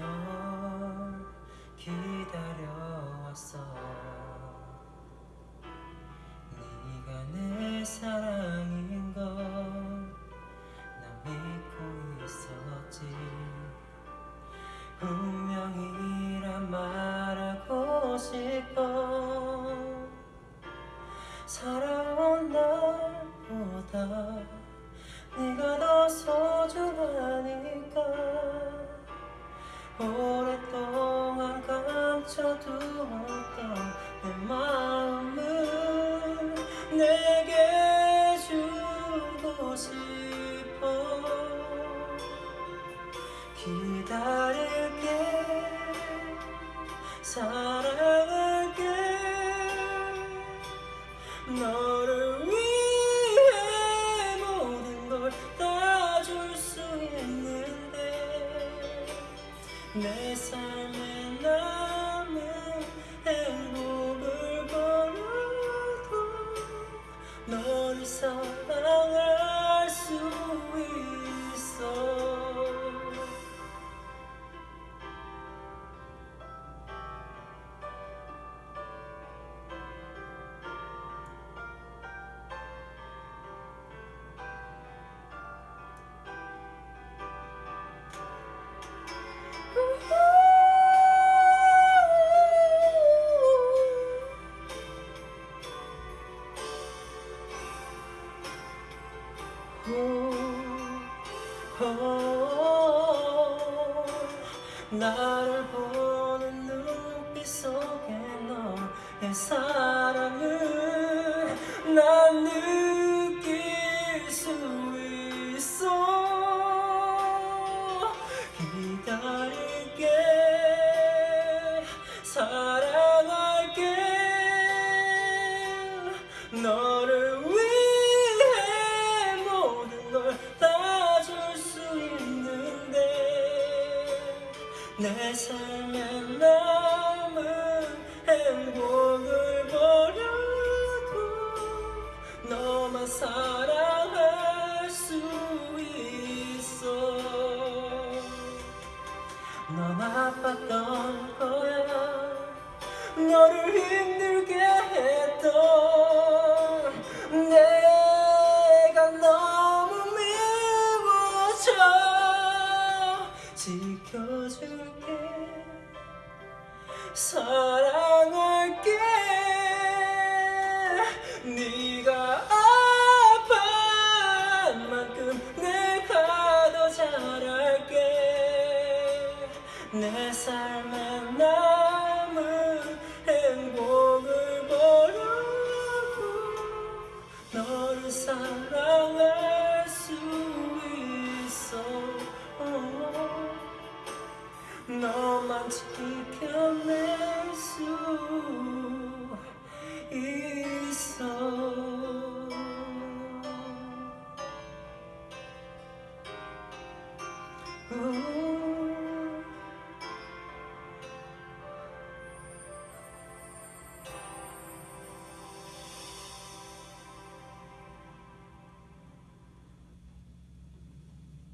널 기다려왔어. 네가 내 사랑인 걸난 믿고 있었지. 운명이란 말하고 싶어. 살아온 날보다 네가 더 소중하니까. 오랫동안 감춰두었던 내 마음을 내게 주고 싶어. 기다릴게 삶에 남은 행복을 버려도 너를 사랑할 수 나를 보는 눈빛 속에 너의 사랑을 난 느낄 수 있어. 기다릴게 사랑할게. 너 내 삶에 남은 행복을 버려도 너만 사랑할 수 있어. 넌 아팠던 거야. 너를 힘들게 했던 지켜줄게. 사랑할게. 네가 아파한 만큼 내가 더 잘할게. 내삶 지켜낼 수 있어. 우